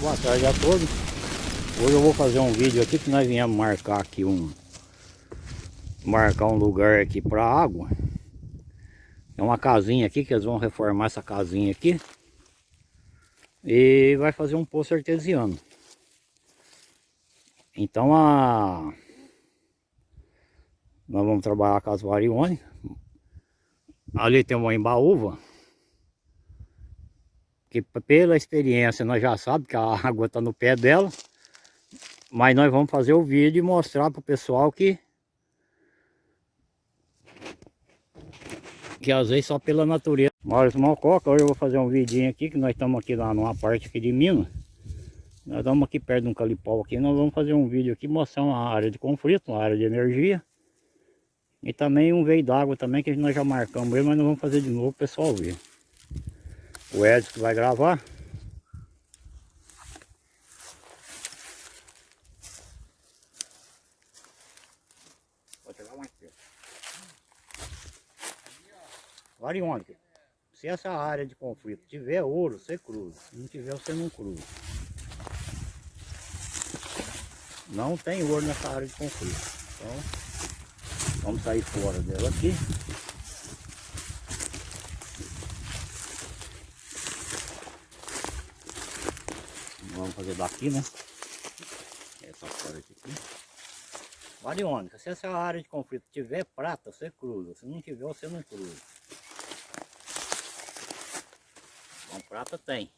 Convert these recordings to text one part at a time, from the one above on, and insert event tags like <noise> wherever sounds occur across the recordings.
Boa tarde a todos. Hoje eu vou fazer um vídeo aqui que nós viemos marcar aqui um marcar um lugar aqui para água. É uma casinha aqui que eles vão reformar essa casinha aqui. E vai fazer um poço artesiano. Então a nós vamos trabalhar com as variônicas. Ali tem uma embaúva que pela experiência nós já sabemos que a <laughs> água está no pé dela, mas nós vamos fazer o vídeo e mostrar para o pessoal que que às vezes só pela natureza. Maurício Malcoca, hoje eu vou fazer um vidinho aqui, que nós estamos aqui lá numa parte aqui de Minas. Nós estamos aqui perto de um calipau aqui, nós vamos fazer um vídeo aqui mostrando uma área de conflito, uma área de energia. E também um veio d'água também, que nós já marcamos mas nós vamos fazer de novo para o pessoal ver o Edson que vai gravar. Mais perto. Variônica. Se essa área de conflito tiver ouro, você cruza. Se não tiver, você não cruza. Não tem ouro nessa área de conflito. Então, vamos sair fora dela aqui. Vamos fazer daqui, né? Essa parte aqui. Variônica, se essa área de conflito tiver prata, você cruza. Se não tiver, você não cruza. Então, prata tem.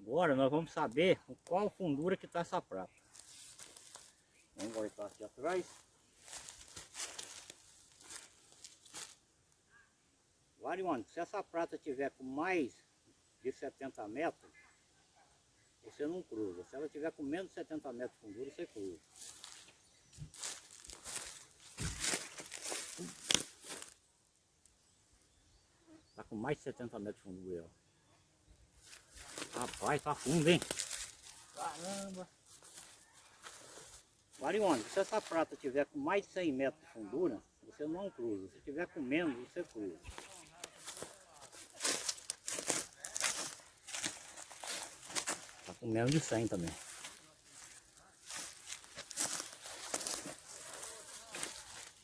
Agora nós vamos saber qual fundura que está essa prata. Vamos voltar aqui atrás. Variônica, se essa prata tiver com mais de 70 metros, você não cruza. Se ela tiver com menos de 70 metros de fundura, você cruza. Tá com mais de 70 metros de fundura, ó. Rapaz, tá fundo, hein? Caramba! Variônica, se essa prata tiver com mais de 100 metros de fundura, você não cruza. Se tiver com menos, você cruza. Com menos de 100 também.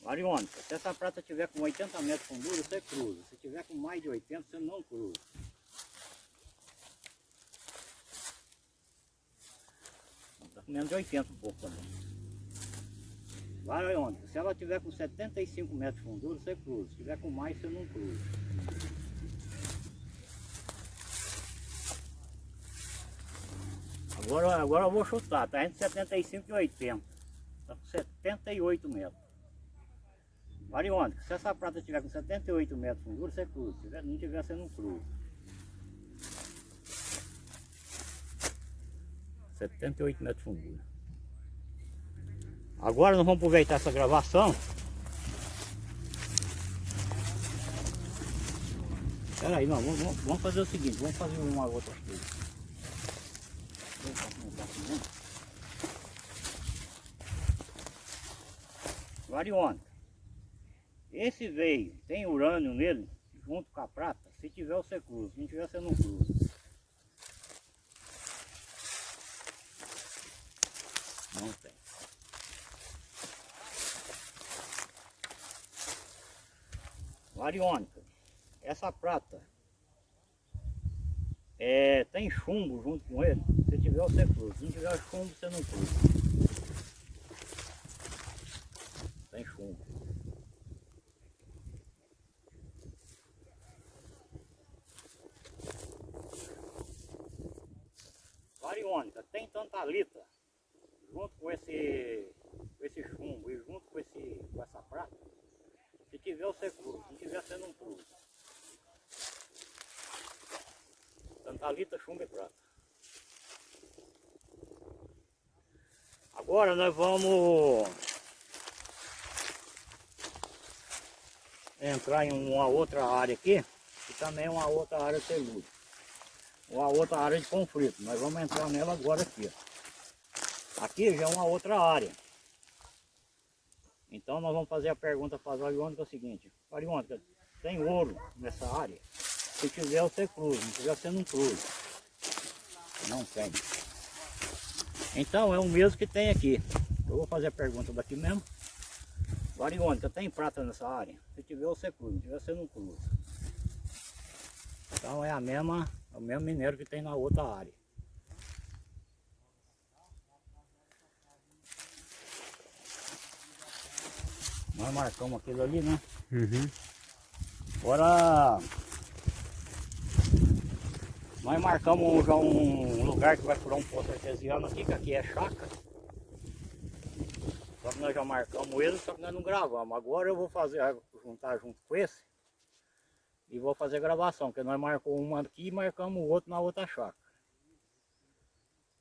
Variônica, se essa prata tiver com 80 metros de fundura, você cruza. Se tiver com mais de 80, você não cruza. Está com menos de 80 um pouco também. Variônica, se ela tiver com 75 metros de fundura, você cruza. Se tiver com mais, você não cruza. Agora, agora eu vou chutar, tá entre 75 e 80. Tá com 78 metros. Variônica, se essa prata tiver com 78 metros de fundura, você cruza. Se não tiver, você não cruza. 78 metros de fundura. Agora nós vamos aproveitar essa gravação. Espera aí, vamos, vamos fazer o seguinte, vamos fazer uma outra coisa. Variônica. Esse veio, tem urânio nele, junto com a prata. Se tiver, você cruza. Se não tiver, você não cruza. Não tem. Variônica. Essa prata é, tem chumbo junto com ele. Se tiver, você cruza. Se não tiver chumbo, você não cruza. Tem chumbo. Variônica, tem tantalita junto com esse, com esse chumbo e junto com, esse, com essa prata. Se tiver, você cruza. Se não tiver, você não cruza. Tantalita, chumbo e prata. Agora nós vamos entrar em uma outra área aqui, que também é uma outra área telúrica. Uma outra área de conflito. Nós vamos entrar nela agora aqui. Aqui já é uma outra área. Então nós vamos fazer a pergunta para a Variônica é o seguinte. Variônica, tem ouro nessa área? Se tiver você cruza, não tiver você não cruza. Não tem. Então é o mesmo que tem aqui. Eu vou fazer a pergunta daqui mesmo. Variônica, tem prata nessa área? Se tiver, você cruza. Se tiver, você não cruza. Então é a mesma, é o mesmo minério que tem na outra área. Nós marcamos aquilo ali, né? Uhum. Agora nós marcamos já um lugar que vai furar um poço artesiano aqui, que aqui é chácara. Só que nós já marcamos ele, só que nós não gravamos. Agora eu vou fazer, juntar junto com esse e vou fazer gravação, porque nós marcamos uma aqui e marcamos o outro na outra chácara.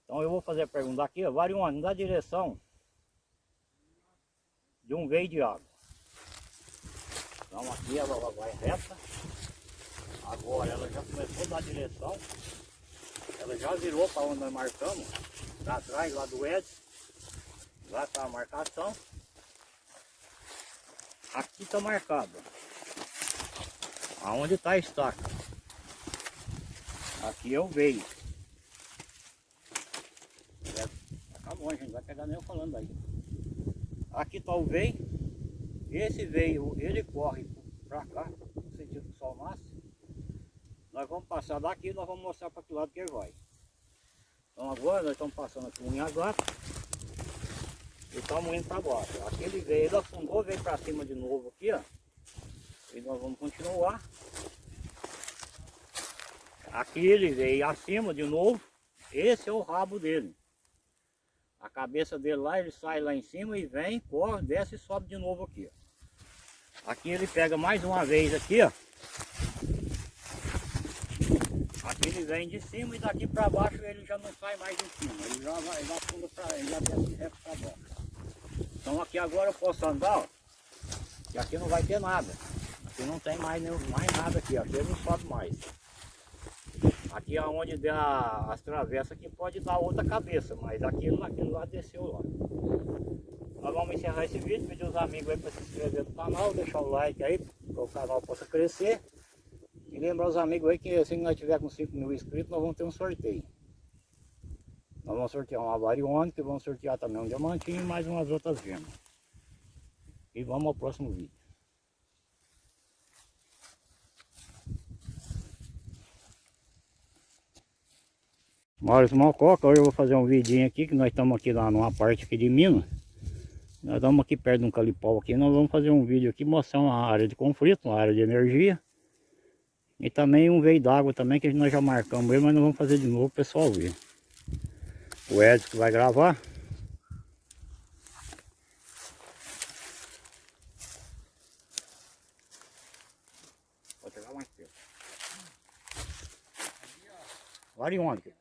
Então eu vou fazer a pergunta aqui, Varione, dá direção de um veio de água. Então aqui ela vai reta. Agora ela já começou a dar direção. Ela já virou para onde nós marcamos. Para trás lá do Edson. Lá está a marcação. Aqui está marcado. Aonde está a estaca. Aqui eu veio. Acabou, a gente vai pegar nem eu falando aí. Aqui está o veio. Esse veio, ele corre para cá, no sentido do sol nasce. Nós vamos passar daqui e nós vamos mostrar para que lado que ele vai. Então agora nós estamos passando aqui um gata e estamos indo para baixo. Aquele veio, ele afundou, veio para cima de novo aqui, ó. E nós vamos continuar. Aqui ele veio acima de novo. Esse é o rabo dele. A cabeça dele lá, ele sai lá em cima e vem, corre, desce e sobe de novo aqui. Ó. Aqui ele pega mais uma vez aqui, ó. Aqui ele vem de cima e daqui para baixo ele já não sai mais de cima. Ele já vai, ele afunda para ele já desce reto para baixo. Então aqui agora eu posso andar, ó. E aqui não vai ter nada. Aqui não tem mais, mais nada aqui, aqui ele não sobe mais. Aqui aonde der as travessas aqui pode dar outra cabeça, mas aquilo naquilo lá desceu lá. Nós vamos encerrar esse vídeo, pedir os amigos aí para se inscrever no canal, deixar o like aí, para o canal possa crescer. E lembrar os amigos aí que assim que nós tiver com 5 mil inscritos, nós vamos ter um sorteio. Nós vamos sortear uma variônica, vamos sortear também um diamantinho e mais umas outras gemas. E vamos ao próximo vídeo. Maurício Malcoca, hoje eu vou fazer um vidinho aqui, que nós estamos aqui lá numa parte aqui de Minas. Nós estamos aqui perto de um calipau aqui, nós vamos fazer um vídeo aqui mostrando uma área de conflito, uma área de energia. E também um veio d'água também, que nós já marcamos ele, mas nós vamos fazer de novo o pessoal ver. O Edson que vai gravar. Pode chegar mais. Variônica.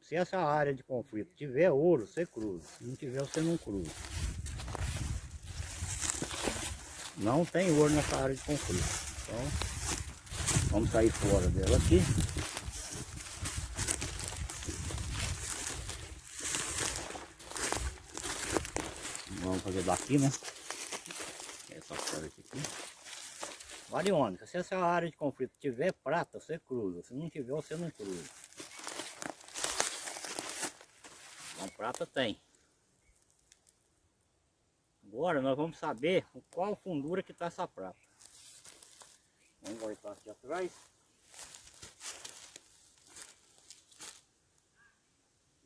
Se essa área de conflito tiver ouro, você cruza. Se não tiver, você não cruza. Não tem ouro nessa área de conflito. Então, vamos sair fora dela aqui. Vamos fazer daqui, né? Essa parte aqui. Variônica, se essa área de conflito tiver prata, você cruza. Se não tiver, você não cruza. Então prata tem. Agora nós vamos saber qual fundura que está essa prata. Vamos voltar aqui atrás.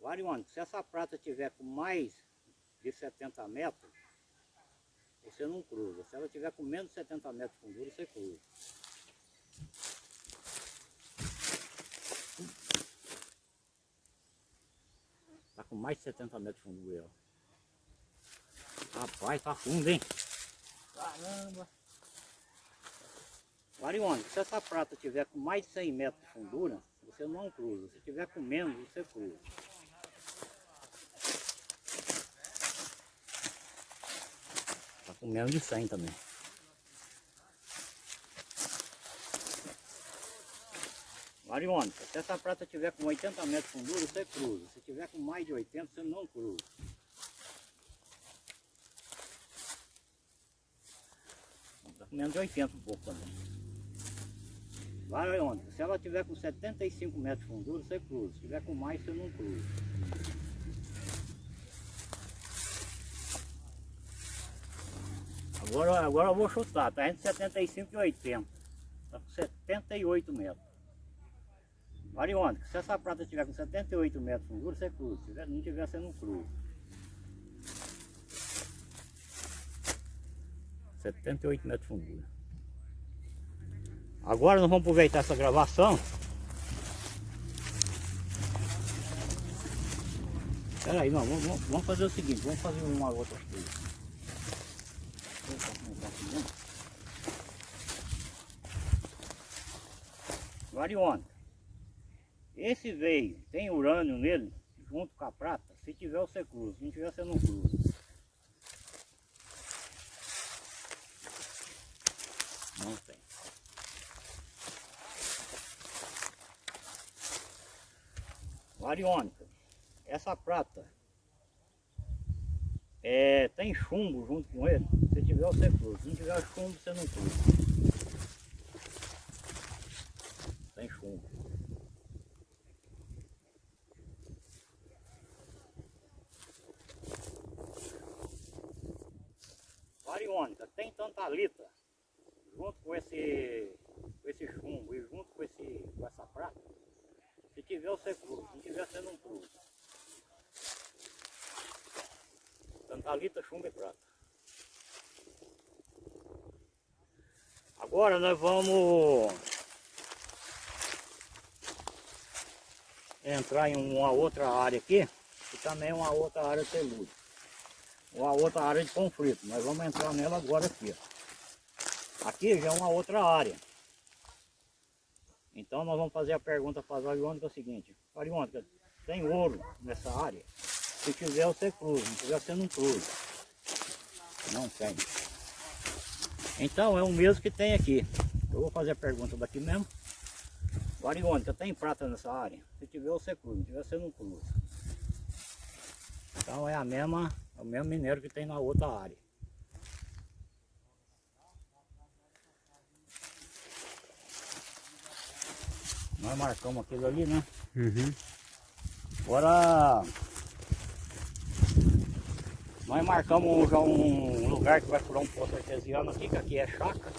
Variônica, se essa prata tiver com mais de 70 metros, você não cruza. Se ela tiver com menos de 70 metros de fundura, você cruza. Tá com mais de 70 metros de fundura. Ó. Rapaz, tá fundo, hein? Caramba! Variônica, se essa prata tiver com mais de 100 metros de fundura, você não cruza. Se tiver com menos, você cruza. com menos de 100 também. Mariônica, se essa prata tiver com 80 metros de fundura, você cruza. Se tiver com mais de 80, você não cruza. Tá com menos de 80 um pouco também. Vai onde? Se ela tiver com 75 metros de fundura, você cruza. Se tiver com mais, você não cruza. Agora, agora eu vou chutar, tá entre 75 e 80. Tá com 78 metros. Variônica, se essa prata tiver com 78 metros de fundura, você cruza. Se não tiver, você não cruza. 78 metros de fundura. Agora nós vamos aproveitar essa gravação. Espera aí, não, vamos, vamos fazer o seguinte, vamos fazer uma outra coisa. Variônica. Esse veio, tem urânio nele, junto com a prata. Se tiver, você cruza. Se não tiver, você não cruza. Não tem. Variônica. Essa prata é, tem chumbo junto com ele. Se tiver, você cruza. Se não tiver chumbo, você não cruza. Tem chumbo. Variônica, tem tantalita junto com esse, com esse chumbo e junto com, esse, com essa prata. Se tiver, você cruza. Se não tiver, você não cruza. Tantalita, chumbo e prata. Agora nós vamos entrar em uma outra área aqui, que também é uma outra área telúrica. Uma outra área de conflito. Nós vamos entrar nela agora aqui. Aqui já é uma outra área. Então nós vamos fazer a pergunta para a Variônica é o seguinte. Variônica, tem ouro nessa área? Se tiver você cruza, se tiver você não cruza. Não tem. Então é o mesmo que tem aqui. Eu vou fazer a pergunta daqui mesmo. Variônica, tem prata nessa área? Se tiver você cruza, se tiver você não cruza. Então é a mesma, é o mesmo minério que tem na outra área. Nós marcamos aquilo ali, né? Uhum. Agora nós marcamos já um lugar que vai furar um poço artesiano aqui, que aqui é chácara.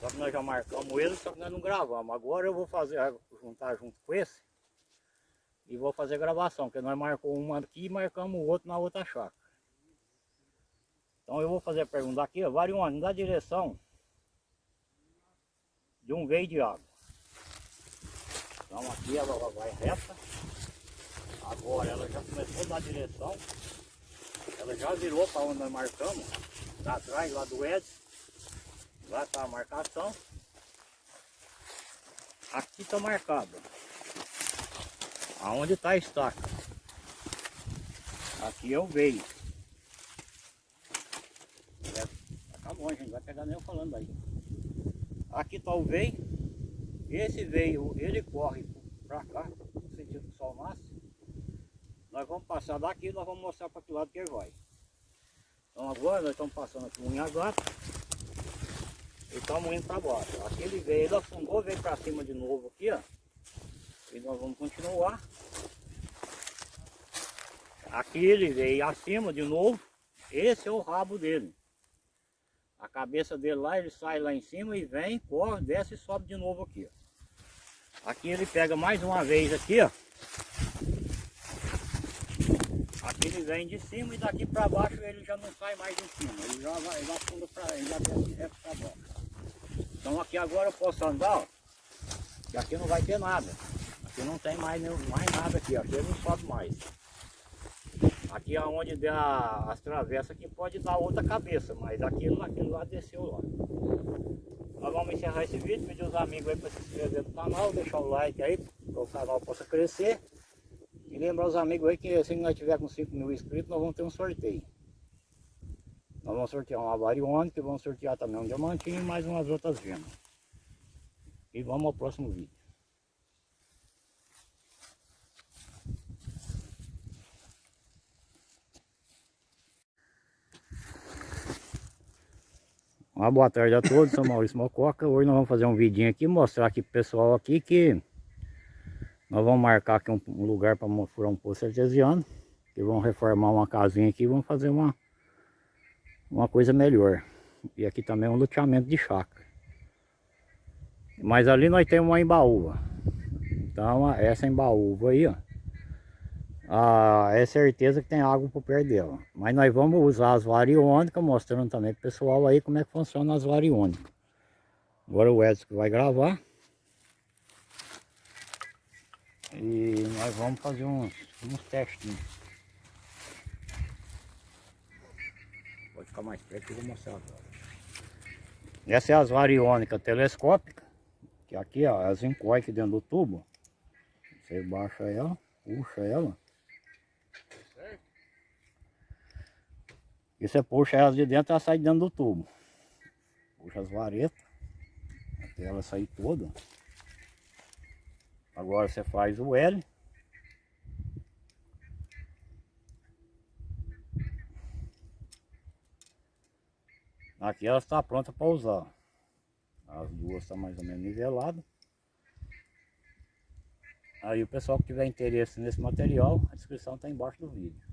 Só que nós já marcamos ele, só que nós não gravamos. Agora eu vou fazer, juntar junto com esse e vou fazer gravação, porque nós marcamos uma aqui e marcamos o outro na outra chácara. Então eu vou fazer a pergunta aqui, ó, Varione, dá direção de um veio de água. Então aqui ela vai reta. Agora ela já começou a direção. Ela já virou para onde nós marcamos. Lá atrás, lá do Edson. Lá está a marcação. Aqui está marcado. Aonde está a estaca. Aqui é o veio. Acabou, a gente vai pegar nem eu falando aí. Aqui está o veio. Esse veio, ele corre para cá, no sentido que sol nasce. Nós vamos passar daqui e nós vamos mostrar para que lado que ele vai. Então agora nós estamos passando aqui um gata e estamos indo para baixo. Aquele veio, ele afundou, veio para cima de novo aqui, ó. E nós vamos continuar. Aqui ele veio acima de novo. Esse é o rabo dele. A cabeça dele lá, ele sai lá em cima e vem, corre, desce e sobe de novo aqui. Ó. Aqui ele pega mais uma vez aqui, ó. Aqui ele vem de cima e daqui para baixo ele já não sai mais de cima. Ele já vai, ele afunda para ele já desce reto para baixo. Então aqui agora eu posso andar, ó. E aqui não vai ter nada. Aqui não tem mais, mais nada aqui, aqui ele não sobe mais. Aqui aonde der a, as travessas aqui pode dar outra cabeça, mas aquilo, aquilo lá desceu lá. Nós vamos encerrar esse vídeo, pedir os amigos aí para se inscrever no canal, deixar o like aí, para o canal possa crescer. E lembrar os amigos aí que se nós tiver com 5 mil inscritos, nós vamos ter um sorteio. Nós vamos sortear uma variônica, vamos sortear também um diamantinho e mais umas outras gemas. E vamos ao próximo vídeo. Uma boa tarde a todos, sou Maurício Mococa. Hoje nós vamos fazer um vidinho aqui, mostrar aqui pro pessoal aqui que nós vamos marcar aqui um, um lugar para furar um poço artesiano. Que vamos reformar uma casinha aqui e vamos fazer uma, uma coisa melhor. E aqui também é um loteamento de chácara. Mas ali nós temos uma embaúva. Então essa embaúva aí, ó ah, é certeza que tem água por perto dela. Mas nós vamos usar as variônicas, mostrando também pro pessoal aí como é que funciona as variônicas. Agora o Edson vai gravar. E nós vamos fazer uns, uns testinhos. Pode ficar mais perto que eu vou mostrar agora. Essa é as variônicas telescópicas. Que aqui ó, as encoy aqui dentro do tubo. Você baixa ela, puxa ela. E você puxa elas de dentro, ela sai de dentro do tubo. Puxa as varetas, até ela sair toda. Agora você faz o L. Aqui ela está pronta para usar. As duas estão mais ou menos niveladas. Aí o pessoal que tiver interesse nesse material, a descrição está embaixo do vídeo.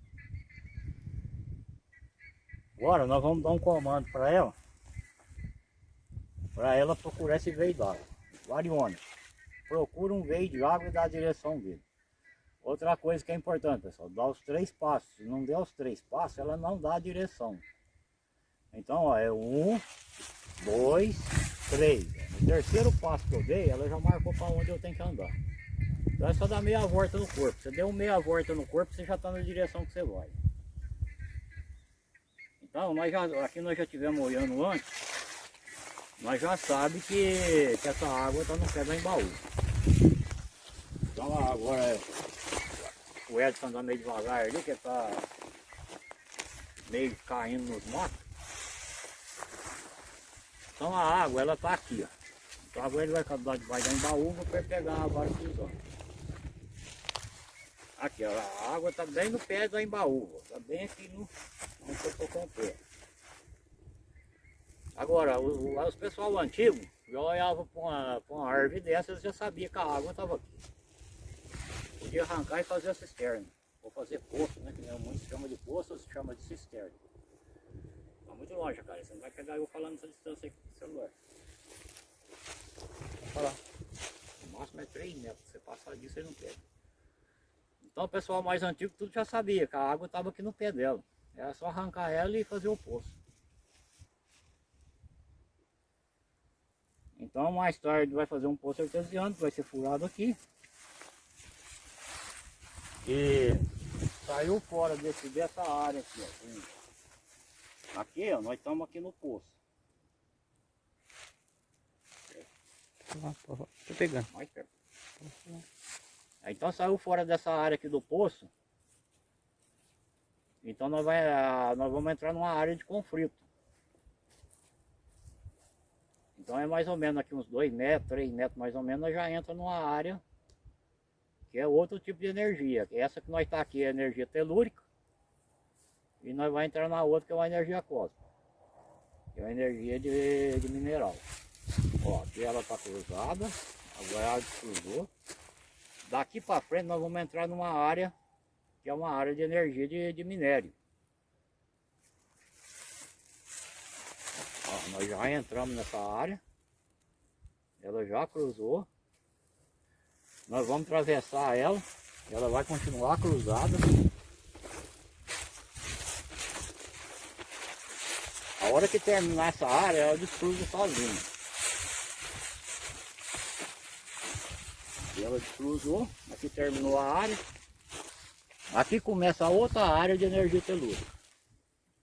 Agora nós vamos dar um comando para ela. Para ela procurar esse veio d'água. Variônica. Procura um veio de água e dá a direção dele. Outra coisa que é importante, pessoal, dá os três passos. Se não der os três passos, ela não dá a direção. Então, ó, é um, dois, três. No terceiro passo que eu dei, ela já marcou para onde eu tenho que andar. Então é só dar meia volta no corpo. Você deu meia volta no corpo, você já está na direção que você vai. Então, nós já, aqui nós já tivemos olhando antes, nós já sabemos que, que essa água está no pé da embaú. Então agora o Edson anda meio devagar ali, que está meio caindo nos matos. Então a água ela está aqui, ó. Então agora ele vai acabar debaixo da embaúva para pegar a vara cruzando. Aqui, ó, a água está bem no pé da embaúva, está bem aqui no, onde eu estou com o pé. Agora, os, pessoal antigo já olhava para uma, uma árvore dessas já sabia que a água estava aqui. Podia arrancar e fazer a cisterna. Ou fazer poço, né? Que muitos chamam de poço, se chama de cisterna. Está muito longe, cara. Você não vai pegar eu falando essa distância aqui com o celular. Vou falar. O máximo é 3 metros. Você passar disso, você não pega. Então o pessoal mais antigo tudo já sabia que a água estava aqui no pé dela. Era só arrancar ela e fazer o poço. Então mais tarde vai fazer um poço artesiano que vai ser furado aqui. E saiu fora desse, dessa área aqui, ó. Aqui, ó, nós estamos aqui no poço. Tô pegando. Mais perto. Então saiu fora dessa área aqui do poço. Então nós, vai, nós vamos entrar numa área de conflito. Então é mais ou menos aqui uns 2 metros, 3 metros mais ou menos, nós já entra numa área que é outro tipo de energia. Essa que nós está aqui é energia telúrica. E nós vamos entrar na outra que é uma energia cósmica. Que é uma energia de, de mineral. Ó, aqui ela está cruzada. Agora ela cruzou. Daqui para frente nós vamos entrar numa área que é uma área de energia de, de minério. Ó, nós já entramos nessa área. Ela já cruzou. Nós vamos atravessar ela. Ela vai continuar cruzada. A hora que terminar essa área, ela descruza sozinha. Ela descruzou. Aqui terminou a área. Aqui começa a outra área de energia telúrica.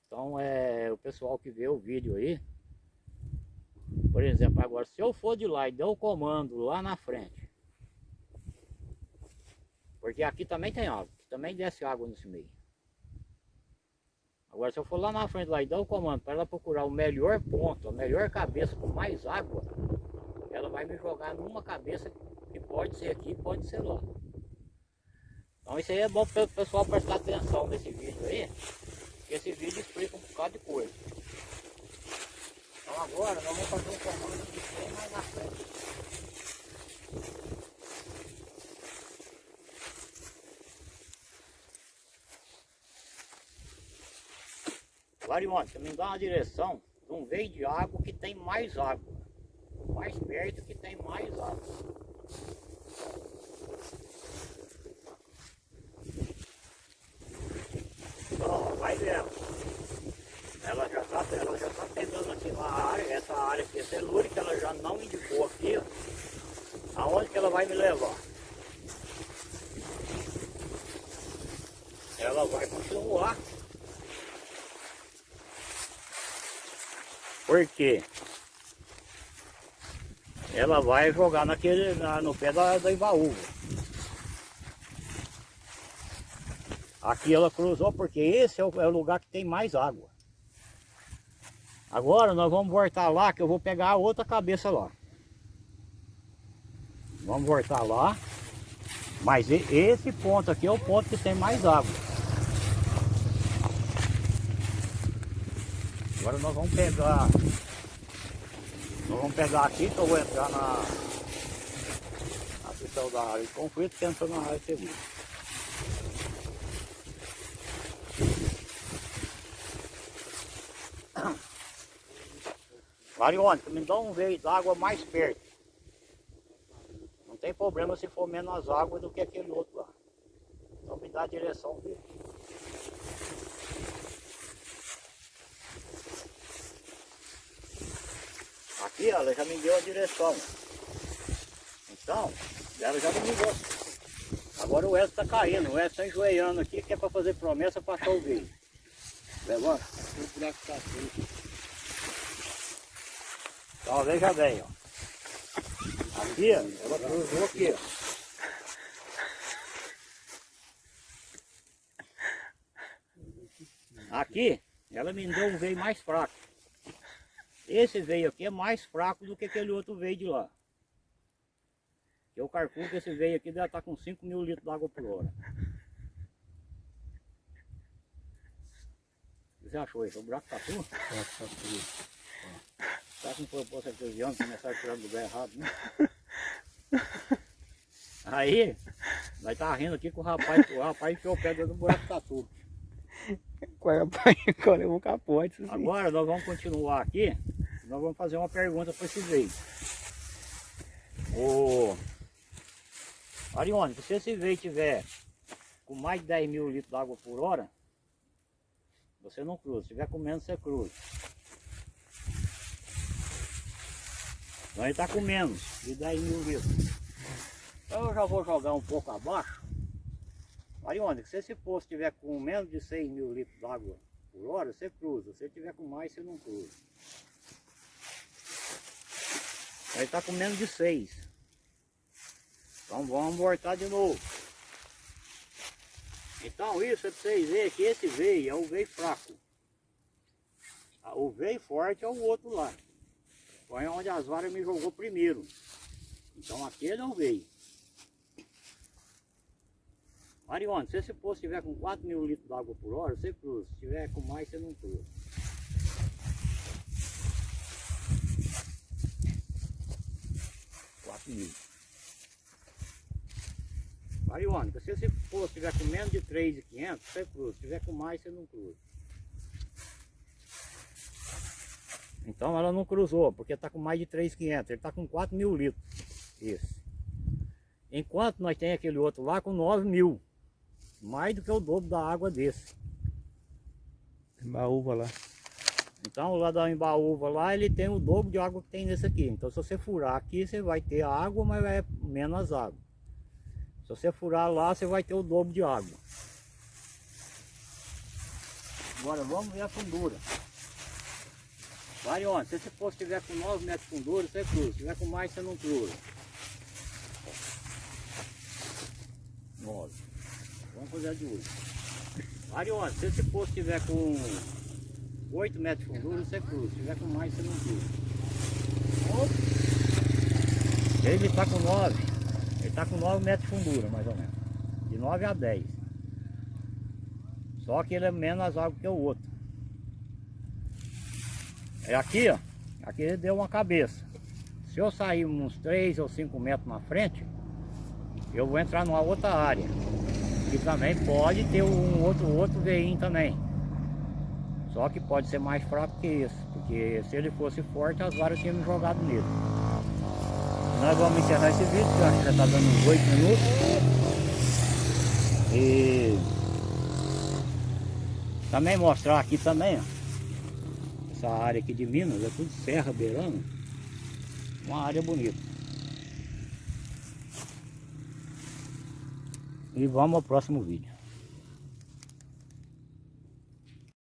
Então é o pessoal que vê o vídeo aí, por exemplo, agora se eu for de lá e der o comando lá na frente, porque aqui também tem água, também desce água nesse meio. Agora se eu for lá na frente lá e dar o comando para ela procurar o melhor ponto, a melhor cabeça com mais água, ela vai me jogar numa cabeça que pode ser aqui, pode ser lá. Então isso aí é bom para o pessoal prestar atenção nesse vídeo aí, porque esse vídeo explica um bocado de coisa. Então agora nós vamos fazer um comando de bem mais na frente. Você me dá uma direção de um veio de água que tem mais água. Mais perto que tem mais água. Ó, vai vendo. Ela já está ela já tá pegando aqui na área, essa área aqui é telúrica, ela já não indicou aqui, aonde que ela vai me levar. Ela vai continuar. Por quê? Ela vai jogar naquele, na, no pé da, da Ibaúva. Aqui ela cruzou porque esse é o, é o lugar que tem mais água. Agora nós vamos voltar lá que eu vou pegar a outra cabeça lá. Vamos voltar lá. Mas esse ponto aqui é o ponto que tem mais água. Agora nós vamos pegar. Nós vamos pegar aqui que eu vou entrar na. Na questão da área de conflito que entra na área segura. Variônica, me dá um veio d'água mais perto. Não tem problema se for menos água do que aquele outro lá. Então me dá a direção dele. Aqui ela já me deu a direção. Então, ela já me ligou. Agora o Edson está caindo, o Edson está enjoeiando aqui, que é para fazer promessa para achar o veio. Levanta. O buraco está então veja bem, ó. Aqui, ela cruzou aqui, ó. Aqui, ela me deu um veio mais fraco. Esse veio aqui é mais fraco do que aquele outro veio de lá. Eu calculo que esse veio aqui deve estar com 5 mil litros de água por hora. Você achou isso? O buraco tá tudo? Tá, tá tudo. Tá com proposta aqui os anos, começaram a tirar do lugar errado, né? <laughs> Aí, nós tá rindo aqui com o rapaz, o rapaz enfiou o pé dentro do buraco tatu. Qual é eu vou capote. Assim. Agora nós vamos continuar aqui, nós vamos fazer uma pergunta para esse veio. Ô, Arione, se esse veio tiver com mais de 10 mil litros de água por hora, você não cruza. Se tiver com menos, você cruza. Então ele está com menos de 10 mil litros. Então eu já vou jogar um pouco abaixo. Aí? Se esse poço tiver com menos de 6 mil litros d'água por hora, você cruza. Se tiver com mais, você não cruza. Aí está com menos de 6. Então vamos voltar de novo. Então isso é para vocês verem que esse veio é o veio fraco. O veio forte é o outro lá. Foi onde as varas me jogou primeiro. Então aquele não veio. Marione, se esse poço estiver com 4 mil litros d'água por hora, você cruza. Se tiver com mais, você não cruza. Mil. Marione, se esse poço estiver com menos de 3,500, você cruza. Se tiver com mais, você não cruza. Então ela não cruzou, porque está com mais de 3,500, ele está com 4 mil litros. Isso. Enquanto nós tem aquele outro lá com 9 mil. Mais do que o dobro da água desse. Embaúva lá. Então lá da embaúva lá ele tem o dobro de água que tem nesse aqui. Então se você furar aqui você vai ter água, mas é menos água. Se você furar lá você vai ter o dobro de água. Agora vamos ver a fundura. Varione, se esse poço estiver com 9 metros de fundura, você cruza. Se tiver com mais, você não cruza. 9. Vamos fazer a de 8. Varione, se esse poço estiver com 8 metros de fundura, você cruza. Se tiver com mais, você não cruza. Ele está com 9. Ele está com 9 metros de fundura, mais ou menos. De 9 a 10. Só que ele é menos água que o outro. É aqui, ó. Aqui deu uma cabeça. Se eu sair uns 3 ou 5 metros na frente, eu vou entrar numa outra área. E também pode ter um outro, outro veinho também. Só que pode ser mais fraco que esse, porque se ele fosse forte, as varas tinham jogado nele. Nós vamos encerrar esse vídeo, que eu acho que já está dando uns 8 minutos. E também mostrar aqui também, ó, essa área aqui de Minas, é tudo serra beirando. Uma área bonita. E vamos ao próximo vídeo.